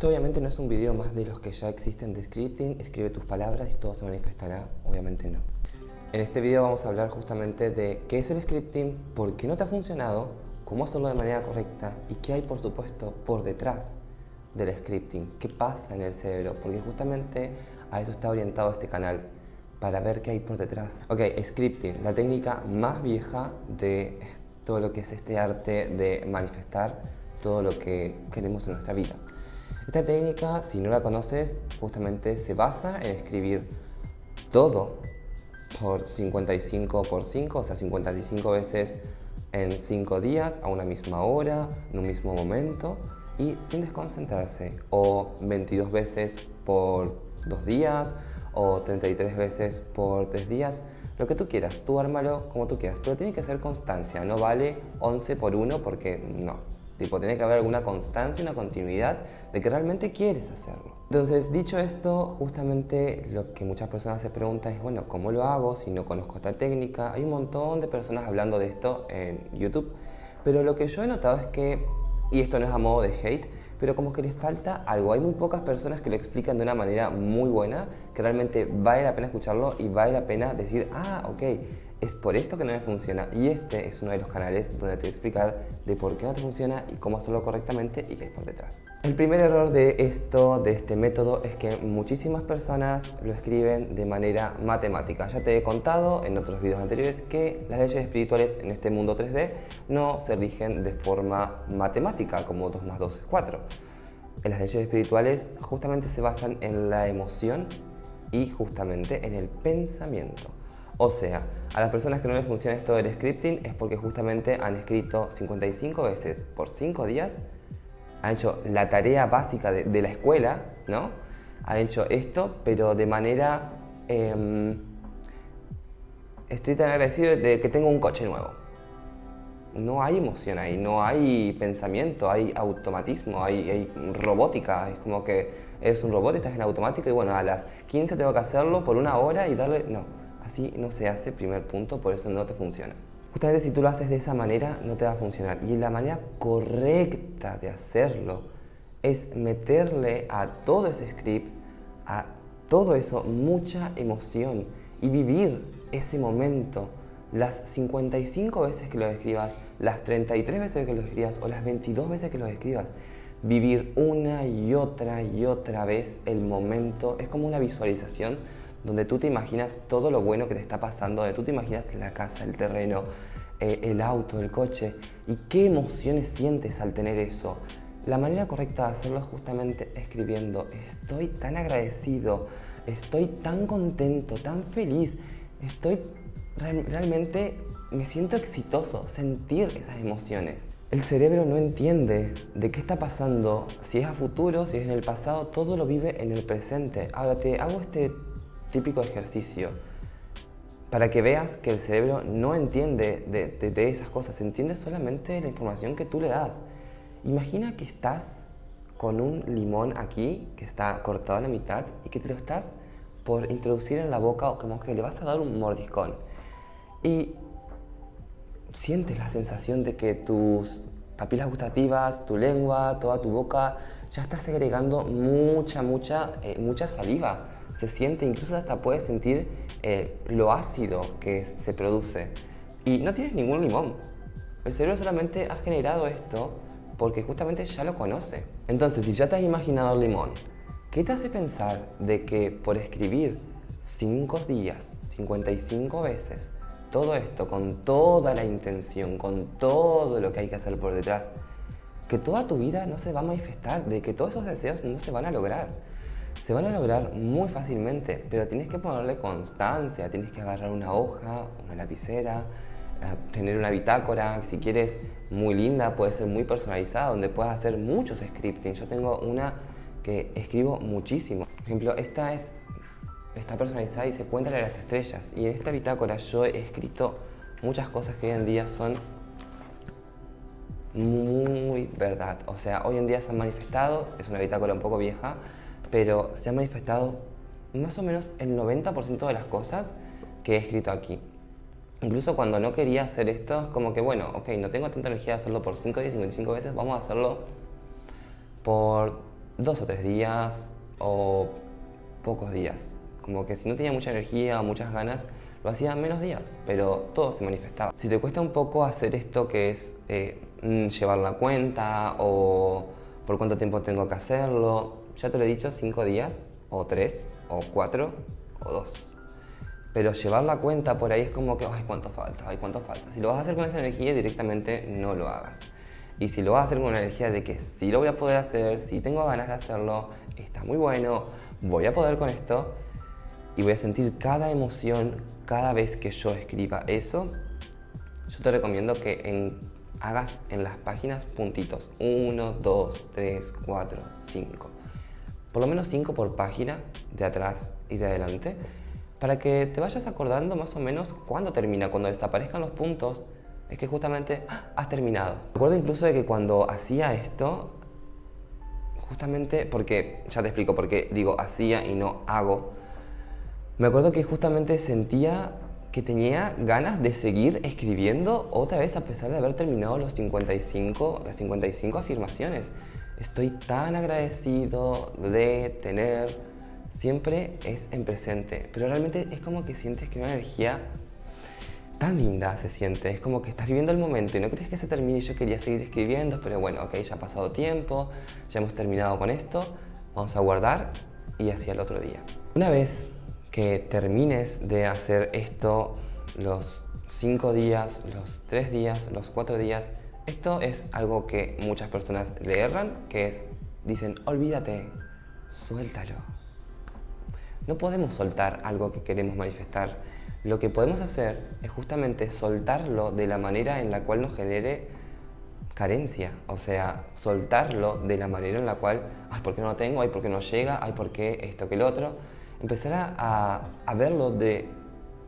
Esto obviamente no es un video más de los que ya existen de scripting, escribe tus palabras y todo se manifestará, obviamente no. En este video vamos a hablar justamente de qué es el scripting, por qué no te ha funcionado, cómo hacerlo de manera correcta y qué hay por supuesto por detrás del scripting, qué pasa en el cerebro, porque justamente a eso está orientado este canal, para ver qué hay por detrás. Ok, scripting, la técnica más vieja de todo lo que es este arte de manifestar todo lo que queremos en nuestra vida. Esta técnica, si no la conoces, justamente se basa en escribir todo por 55 por 5, o sea, 55 veces en 5 días, a una misma hora, en un mismo momento y sin desconcentrarse, o 22 veces por 2 días, o 33 veces por 3 días, lo que tú quieras, tú ármalo como tú quieras, pero tiene que ser constancia, no vale 11 por 1 porque no. Tipo, tiene que haber alguna constancia, una continuidad de que realmente quieres hacerlo. Entonces, dicho esto, justamente lo que muchas personas se preguntan es, bueno, ¿cómo lo hago si no conozco esta técnica? Hay un montón de personas hablando de esto en YouTube, pero lo que yo he notado es que, y esto no es a modo de hate, pero como que les falta algo. Hay muy pocas personas que lo explican de una manera muy buena, que realmente vale la pena escucharlo y vale la pena decir, ah, ok, es por esto que no me funciona y este es uno de los canales donde te voy a explicar de por qué no te funciona y cómo hacerlo correctamente y qué hay por detrás. El primer error de esto, de este método, es que muchísimas personas lo escriben de manera matemática. Ya te he contado en otros videos anteriores que las leyes espirituales en este mundo 3D no se rigen de forma matemática, como 2 más 2 es 4. En las leyes espirituales justamente se basan en la emoción y justamente en el pensamiento. O sea, a las personas que no les funciona esto del scripting es porque justamente han escrito 55 veces por 5 días, han hecho la tarea básica de, la escuela, ¿no? Han hecho esto, pero de manera... Em, estoy tan agradecido de que tengo un coche nuevo. No hay emoción ahí, no hay pensamiento, hay automatismo, hay, hay robótica. Es como que eres un robot, estás en automático y bueno, a las 15 tengo que hacerlo por una hora y darle... No, Así no se hace, primer punto, por eso no te funciona. Justamente si tú lo haces de esa manera, no te va a funcionar. Y la manera correcta de hacerlo es meterle a todo ese script, a todo eso, mucha emoción y vivir ese momento las 55 veces que lo escribas, las 33 veces que lo escribas o las 22 veces que lo escribas. Vivir una y otra y otra vez el momento es como una visualización donde tú te imaginas todo lo bueno que te está pasando, donde tú te imaginas la casa, el terreno, eh, el auto, el coche, y qué emociones sientes al tener eso. La manera correcta de hacerlo es justamente escribiendo, estoy tan agradecido, estoy tan contento, tan feliz, estoy realmente, me siento exitoso, sentir esas emociones. El cerebro no entiende de qué está pasando, si es a futuro, si es en el pasado, todo lo vive en el presente. Ahora te hago este típico ejercicio para que veas que el cerebro no entiende de, esas cosas, entiende solamente la información que tú le das. Imagina que estás con un limón aquí, que está cortado a la mitad, y que te lo estás por introducir en la boca o como que le vas a dar un mordiscón. Y sientes la sensación de que tus papilas gustativas, tu lengua, toda tu boca, ya está segregando mucha, mucha, eh, mucha saliva se siente, incluso hasta puedes sentir eh, lo ácido que se produce. Y no tienes ningún limón. El cerebro solamente ha generado esto porque justamente ya lo conoce. Entonces, si ya te has imaginado el limón, ¿qué te hace pensar de que por escribir 5 días, 55 veces, todo esto con toda la intención, con todo lo que hay que hacer por detrás, que toda tu vida no se va a manifestar, de que todos esos deseos no se van a lograr? Se van a lograr muy fácilmente, pero tienes que ponerle constancia, tienes que agarrar una hoja, una lapicera, eh, tener una bitácora, si quieres muy linda, puede ser muy personalizada, donde puedas hacer muchos scripting. Yo tengo una que escribo muchísimo. Por ejemplo, esta es está personalizada y se cuenta de las estrellas. Y en esta bitácora yo he escrito muchas cosas que hoy en día son muy verdad. O sea, hoy en día se han manifestado, es una bitácora un poco vieja, pero se ha manifestado más o menos el 90% de las cosas que he escrito aquí. Incluso cuando no quería hacer esto, es como que, bueno, ok, no tengo tanta energía de hacerlo por 5 días, 55 veces, vamos a hacerlo por dos o tres días o pocos días. Como que si no tenía mucha energía o muchas ganas, lo hacía menos días, pero todo se manifestaba. Si te cuesta un poco hacer esto que es eh, mm, llevar la cuenta o por cuánto tiempo tengo que hacerlo, ya te lo he dicho, cinco días o tres o cuatro o dos. Pero llevar la cuenta por ahí es como que, ay, cuánto falta, ay, cuánto falta. Si lo vas a hacer con esa energía, directamente no lo hagas. Y si lo vas a hacer con la energía de que sí lo voy a poder hacer, si tengo ganas de hacerlo, está muy bueno, voy a poder con esto y voy a sentir cada emoción cada vez que yo escriba eso, yo te recomiendo que hagas en las páginas puntitos. 1, 2, 3, 4, 5. Por lo menos 5 por página, de atrás y de adelante para que te vayas acordando más o menos cuándo termina. Cuando desaparezcan los puntos, es que justamente ¡ah! has terminado. Recuerdo incluso de que cuando hacía esto, justamente, porque, ya te explico por qué digo hacía y no hago, me acuerdo que justamente sentía que tenía ganas de seguir escribiendo otra vez a pesar de haber terminado los 55, las 55 afirmaciones. Estoy tan agradecido de tener siempre es en presente, pero realmente es como que sientes que una energía tan linda se siente, es como que estás viviendo el momento y no crees que se termine yo quería seguir escribiendo, pero bueno, ok, ya ha pasado tiempo, ya hemos terminado con esto, vamos a guardar y así al otro día. Una vez que termines de hacer esto los cinco días, los tres días, los cuatro días, esto es algo que muchas personas le erran, que es, dicen, olvídate, suéltalo. No podemos soltar algo que queremos manifestar. Lo que podemos hacer es justamente soltarlo de la manera en la cual nos genere carencia, o sea, soltarlo de la manera en la cual, ay, ¿por qué no lo tengo? Ay, ¿por qué no llega? Ay, ¿por qué esto que el otro? Empezar a, verlo de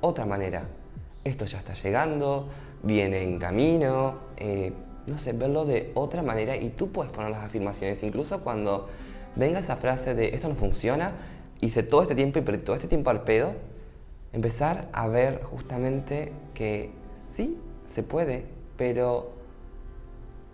otra manera. Esto ya está llegando, viene en camino, eh, no sé, verlo de otra manera y tú puedes poner las afirmaciones, incluso cuando venga esa frase de esto no funciona, hice todo este tiempo y perdí todo este tiempo al pedo, empezar a ver justamente que sí, se puede, pero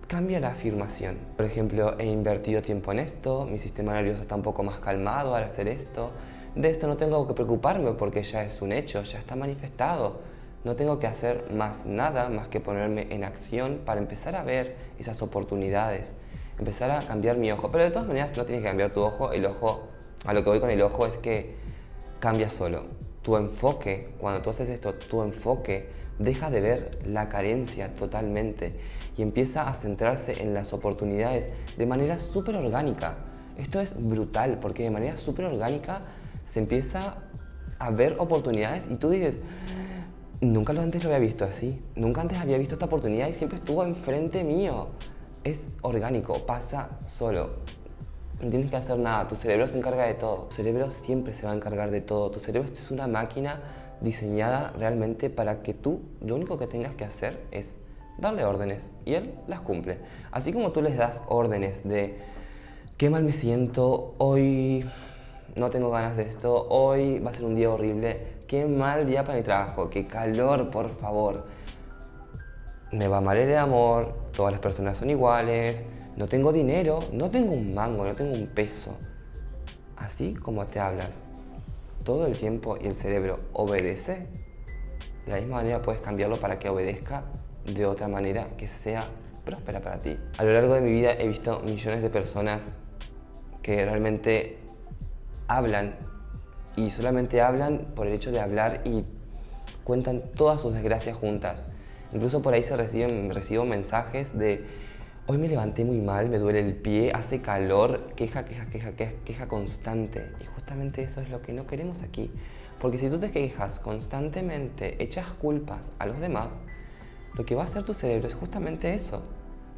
cambia la afirmación. Por ejemplo, he invertido tiempo en esto, mi sistema nervioso está un poco más calmado al hacer esto, de esto no tengo que preocuparme porque ya es un hecho, ya está manifestado. No tengo que hacer más nada más que ponerme en acción para empezar a ver esas oportunidades, empezar a cambiar mi ojo. Pero de todas maneras no tienes que cambiar tu ojo, el ojo a lo que voy con el ojo es que cambia solo. Tu enfoque, cuando tú haces esto, tu enfoque deja de ver la carencia totalmente y empieza a centrarse en las oportunidades de manera súper orgánica. Esto es brutal porque de manera súper orgánica se empieza a ver oportunidades y tú dices, nunca antes lo había visto así, nunca antes había visto esta oportunidad y siempre estuvo enfrente mío. Es orgánico, pasa solo. No tienes que hacer nada, tu cerebro se encarga de todo. Tu cerebro siempre se va a encargar de todo. Tu cerebro es una máquina diseñada realmente para que tú lo único que tengas que hacer es darle órdenes y él las cumple. Así como tú les das órdenes de qué mal me siento, hoy no tengo ganas de esto, hoy va a ser un día horrible, qué mal día para mi trabajo, qué calor, por favor. Me va mal el amor, todas las personas son iguales, no tengo dinero, no tengo un mango, no tengo un peso. Así como te hablas todo el tiempo y el cerebro obedece, de la misma manera puedes cambiarlo para que obedezca de otra manera que sea próspera para ti. A lo largo de mi vida he visto millones de personas que realmente hablan y solamente hablan por el hecho de hablar y cuentan todas sus desgracias juntas. Incluso por ahí se reciben, recibo mensajes de Hoy me levanté muy mal, me duele el pie, hace calor, queja, queja, queja, queja, queja constante. Y justamente eso es lo que no queremos aquí. Porque si tú te quejas constantemente, echas culpas a los demás, lo que va a hacer tu cerebro es justamente eso.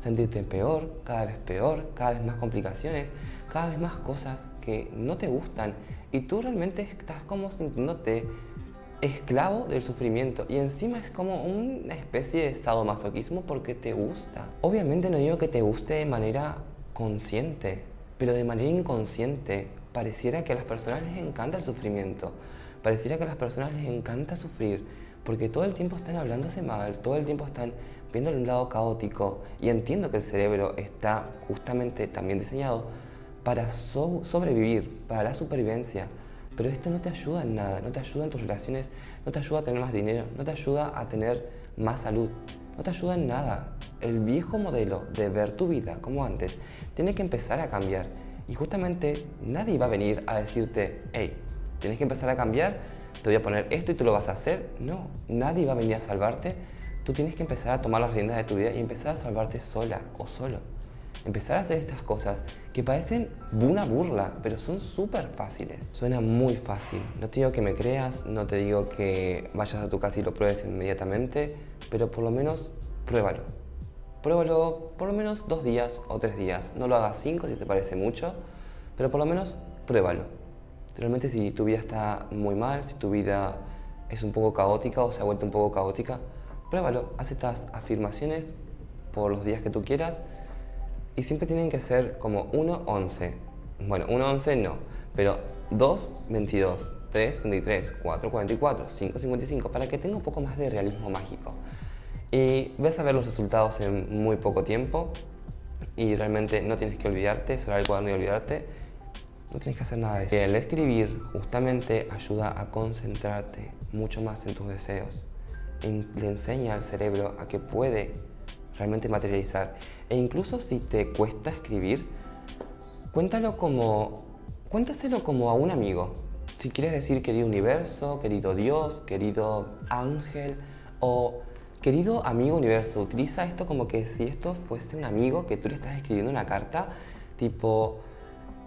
Sentirte peor, cada vez peor, cada vez más complicaciones, cada vez más cosas que no te gustan. Y tú realmente estás como sintiéndote esclavo del sufrimiento. Y encima es como una especie de sadomasoquismo porque te gusta. Obviamente no digo que te guste de manera consciente, pero de manera inconsciente pareciera que a las personas les encanta el sufrimiento, pareciera que a las personas les encanta sufrir, porque todo el tiempo están hablándose mal, todo el tiempo están viendo un lado caótico. Y entiendo que el cerebro está justamente también diseñado para sobrevivir, para la supervivencia. Pero esto no te ayuda en nada, no te ayuda en tus relaciones, no te ayuda a tener más dinero, no te ayuda a tener más salud, no te ayuda en nada. El viejo modelo de ver tu vida como antes tiene que empezar a cambiar. Y justamente nadie va a venir a decirte, hey, tienes que empezar a cambiar, te voy a poner esto y tú lo vas a hacer. No, nadie va a venir a salvarte. Tú tienes que empezar a tomar las riendas de tu vida y empezar a salvarte sola o solo. Empezar a hacer estas cosas que parecen una burla, pero son súper fáciles. Suena muy fácil. No te digo que me creas, no te digo que vayas a tu casa y lo pruebes inmediatamente, pero por lo menos pruébalo. Pruébalo por lo menos dos días o tres días. No lo hagas cinco si te parece mucho, pero por lo menos pruébalo. Realmente si tu vida está muy mal, si tu vida es un poco caótica o se ha vuelto un poco caótica, pruébalo. Haz estas afirmaciones por los días que tú quieras y siempre tienen que ser como 1, 11. Bueno, 1, 11 no, pero 2, 22, 3, 33, 4, 44, 5, 55, para que tenga un poco más de realismo mágico y ves a ver los resultados en muy poco tiempo y realmente no tienes que olvidarte, cerrar el cuaderno y olvidarte, no tienes que hacer nada de eso. El escribir justamente ayuda a concentrarte mucho más en tus deseos, le enseña al cerebro a que puede realmente materializar e incluso si te cuesta escribir, cuéntalo como, cuéntaselo como a un amigo. Si quieres decir querido universo, querido Dios, querido ángel o Querido amigo universo, utiliza esto como que si esto fuese un amigo que tú le estás escribiendo una carta, tipo,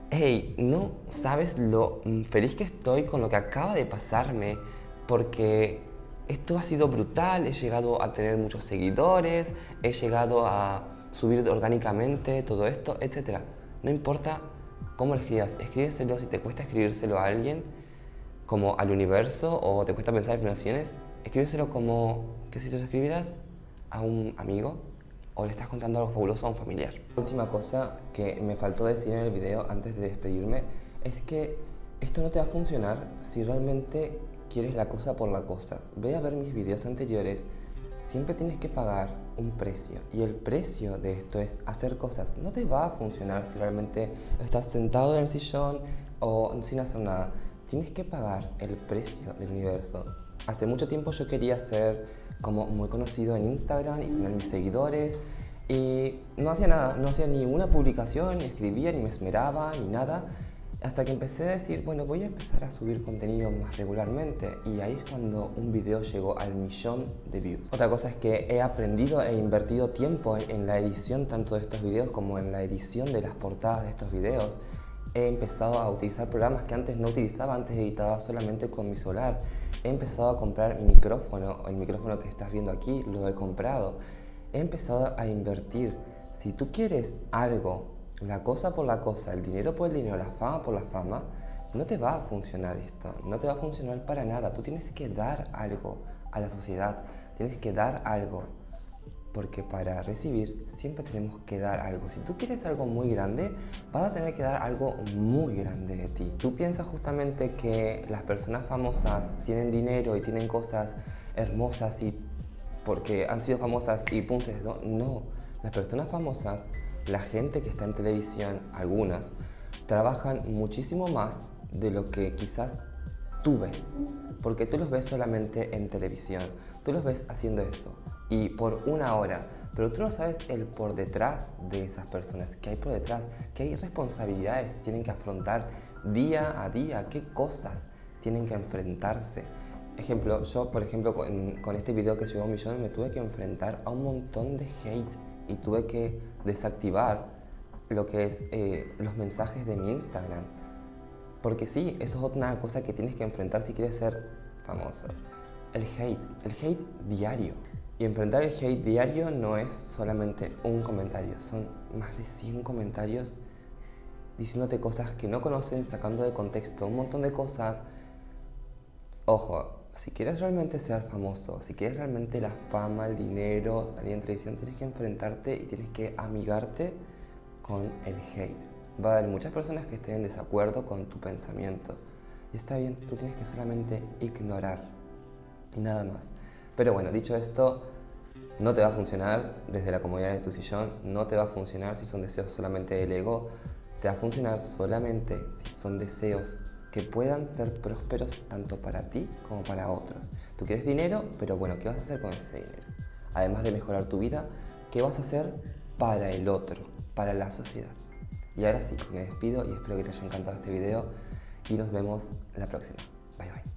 hey, no sabes lo feliz que estoy con lo que acaba de pasarme, porque esto ha sido brutal, he llegado a tener muchos seguidores, he llegado a subir orgánicamente todo esto, etc. No importa cómo lo escribas, escríbeselo si te cuesta escribírselo a alguien, como al universo, o te cuesta pensar en afirmaciones, escríbeselo como que si lo escribieras a un amigo o le estás contando algo fabuloso a un familiar. Última cosa que me faltó decir en el video antes de despedirme es que esto no te va a funcionar si realmente quieres la cosa por la cosa. Ve a ver mis videos anteriores, siempre tienes que pagar un precio y el precio de esto es hacer cosas. No te va a funcionar si realmente estás sentado en el sillón o sin hacer nada. Tienes que pagar el precio del universo. Hace mucho tiempo yo quería ser como muy conocido en Instagram y tener mis seguidores y no hacía nada, no hacía ni una publicación, ni escribía, ni me esmeraba, ni nada hasta que empecé a decir, bueno, voy a empezar a subir contenido más regularmente y ahí es cuando un video llegó al millón de views. Otra cosa es que he aprendido e invertido tiempo en la edición tanto de estos videos como en la edición de las portadas de estos videos. He empezado a utilizar programas que antes no utilizaba, antes editaba solamente con mi celular he empezado a comprar micrófono, el micrófono que estás viendo aquí lo he comprado. He empezado a invertir. Si tú quieres algo, la cosa por la cosa, el dinero por el dinero, la fama por la fama, no te va a funcionar esto, no te va a funcionar para nada. Tú tienes que dar algo a la sociedad, tienes que dar algo porque para recibir siempre tenemos que dar algo. Si tú quieres algo muy grande, vas a tener que dar algo muy grande de ti. Tú piensas justamente que las personas famosas tienen dinero y tienen cosas hermosas y porque han sido famosas y pum, No, las personas famosas, la gente que está en televisión, algunas, trabajan muchísimo más de lo que quizás tú ves. Porque tú los ves solamente en televisión, tú los ves haciendo eso y por una hora. Pero tú no sabes el por detrás de esas personas, que hay por detrás, que hay responsabilidades, tienen que afrontar día a día, qué cosas tienen que enfrentarse. Ejemplo, yo por ejemplo con, este video que llegó a un millón me tuve que enfrentar a un montón de hate y tuve que desactivar lo que es eh, los mensajes de mi Instagram. Porque sí, eso es otra cosa que tienes que enfrentar si quieres ser famoso. El hate, el hate diario. Y enfrentar el hate diario no es solamente un comentario, son más de 100 comentarios diciéndote cosas que no conocen, sacando de contexto un montón de cosas. Ojo, si quieres realmente ser famoso, si quieres realmente la fama, el dinero, salir en televisión, tienes que enfrentarte y tienes que amigarte con el hate. Va a haber muchas personas que estén en desacuerdo con tu pensamiento. Y está bien, tú tienes que solamente ignorar. Nada más. Pero bueno, dicho esto, no te va a funcionar desde la comodidad de tu sillón, no te va a funcionar si son deseos solamente del ego. te va a funcionar solamente si son deseos que puedan ser prósperos tanto para ti como para otros. Tú quieres dinero, pero bueno, ¿qué vas a hacer con ese dinero? Además de mejorar tu vida, ¿qué vas a hacer para el otro, para la sociedad? Y ahora sí, me despido y espero que te haya encantado este video y nos vemos la próxima. Bye bye.